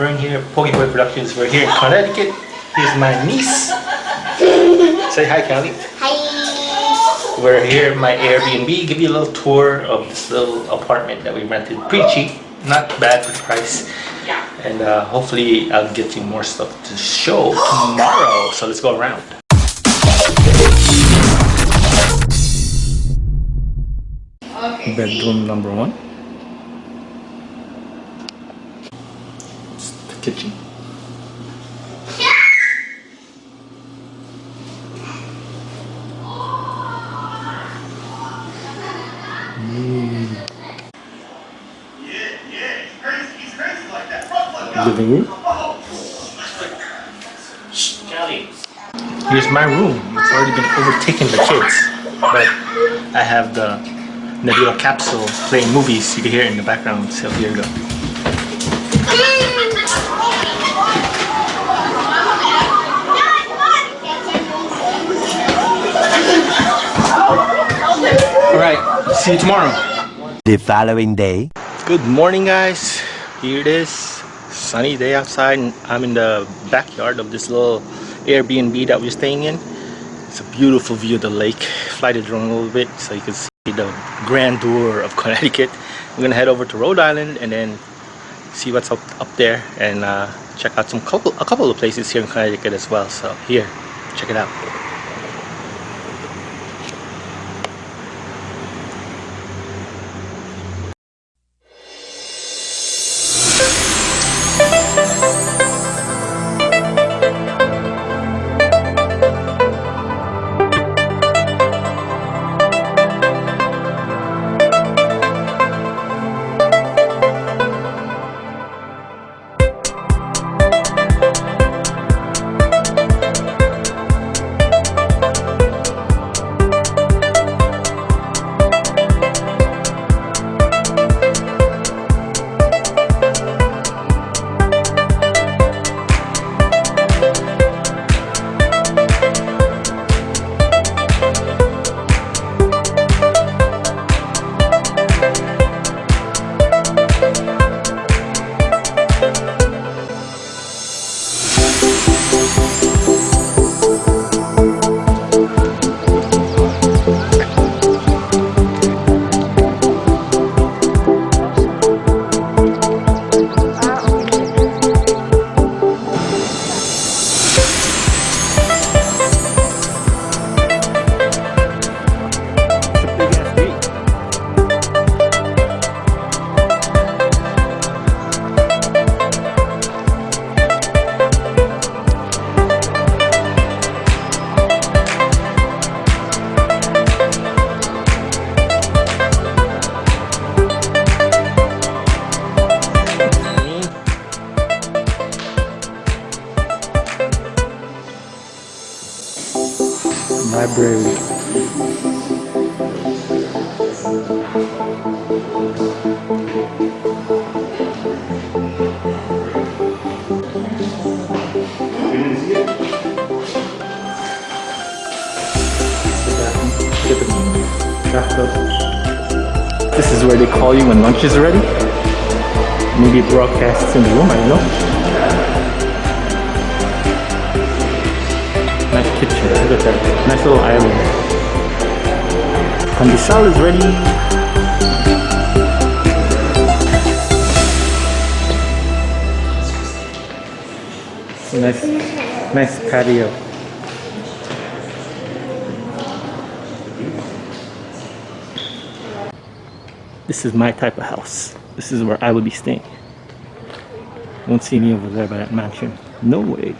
Vern here, Pokeboy Productions. We're here in Connecticut. Here's my niece. Say hi, Callie. Hi. We're here at my Airbnb. Give you a little tour of this little apartment that we rented. Pretty cheap, not bad for the price. Yeah. And uh, hopefully I'll get you more stuff to show tomorrow. So let's go around. Okay. Bedroom number one. Kitchen. Living room. Here's my room. It's already been overtaken by kids, but I have the Nebula capsule playing movies. You can hear it in the background. So here you go. All right. See you tomorrow. The following day. Good morning, guys. Here it is. Sunny day outside, and I'm in the backyard of this little Airbnb that we're staying in. It's a beautiful view of the lake. Fly the drone a little bit so you can see the grandeur of Connecticut. We're gonna head over to Rhode Island and then see what's up up there and uh, check out some couple a couple of places here in Connecticut as well. So here, check it out. This is where they call you when lunch is ready. Maybe broadcasts in the room, I don't know. Nice kitchen, look at that. Nice little island. Pandesal is ready. Nice, nice patio. This is my type of house. This is where I would be staying. Won't see me over there by that mansion. No way.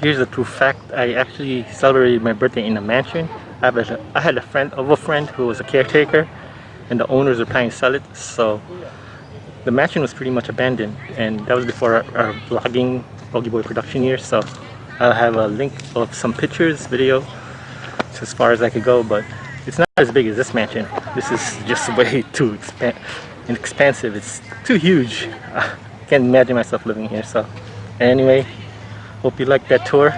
Here's the true fact. I actually celebrated my birthday in a mansion. I, had a friend of a friend who was a caretaker and the owners are planning to sell it. So the mansion was pretty much abandoned and that was before our, our vlogging Bogey Boy production years. So I'll have a link of some pictures, video, it's as far as I could go, but it's not as big as this mansion. This is just way too expan expansive. It's too huge. I can't imagine myself living here. So anyway, hope you liked that tour.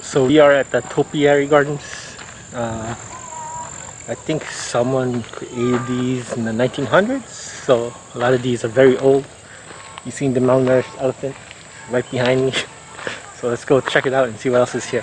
So we are at the Topiary Gardens. Uh, I think someone created these in the 1900s, so a lot of these are very old. You seen the malnourished elephant right behind me. So let's go check it out and see what else is here.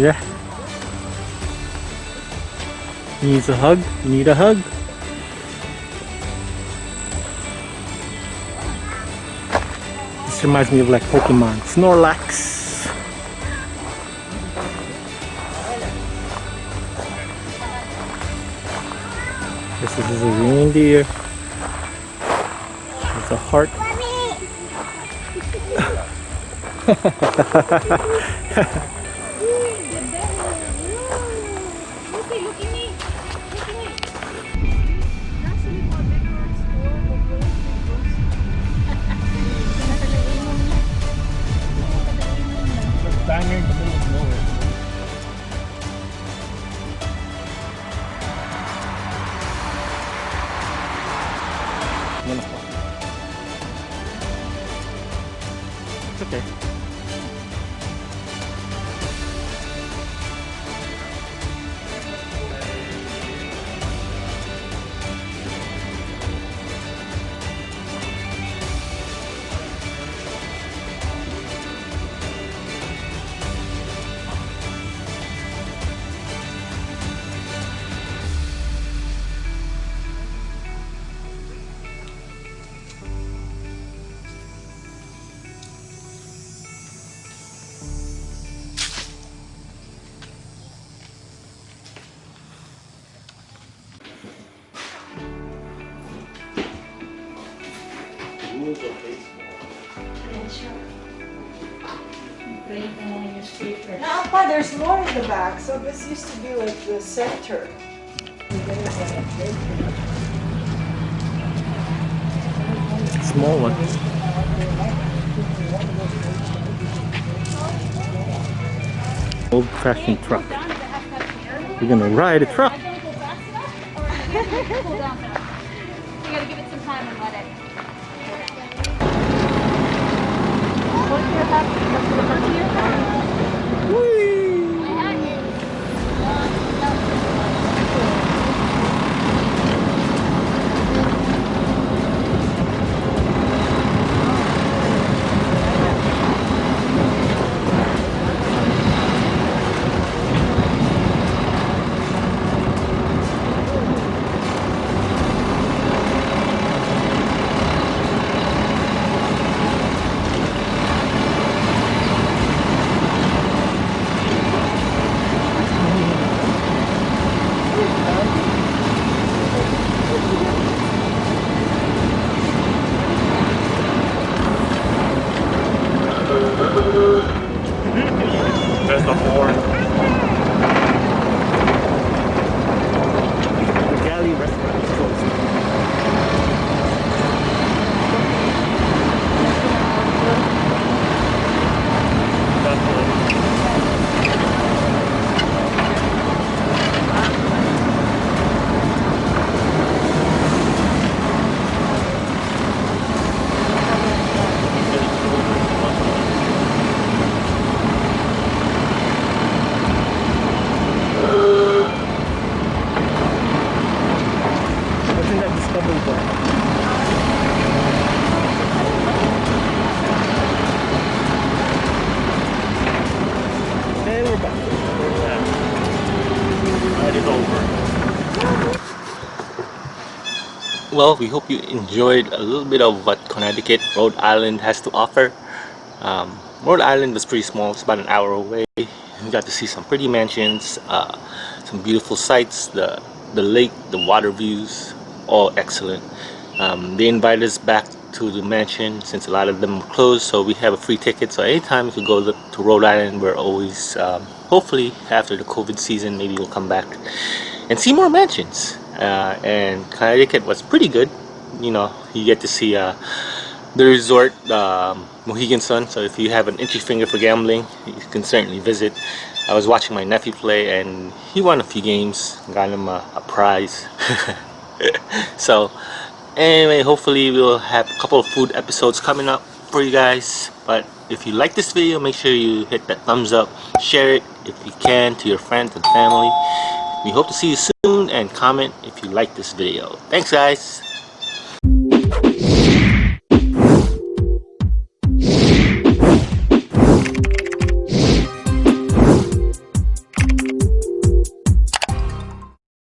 Yeah. Needs a hug? Need a hug? This reminds me of like Pokemon. Snorlax. This is a reindeer. It's a heart. It's okay. No, pa, there's more in the back. So this used to be like the center. Small one. Old fashioned truck. We're gonna ride a truck. have a little bit of well we hope you enjoyed a little bit of what Connecticut Rhode Island has to offer. Um, Rhode Island was pretty small. It's about an hour away. We got to see some pretty mansions uh, some beautiful sights. The the lake the water views all excellent. Um, they invited us back to the mansion since a lot of them were closed so we have a free ticket. So anytime you could go to Rhode Island we're always um, hopefully after the COVID season maybe we'll come back and see more mansions uh, and Connecticut was pretty good. You know you get to see uh, the resort um, Mohegan Sun. So if you have an itchy finger for gambling you can certainly visit. I was watching my nephew play and he won a few games got him a, a prize. So anyway hopefully we'll have a couple of food episodes coming up for you guys. But if you like this video make sure you hit that thumbs up share it if you can to your friends and family we hope to see you soon and comment if you like this video. Thanks guys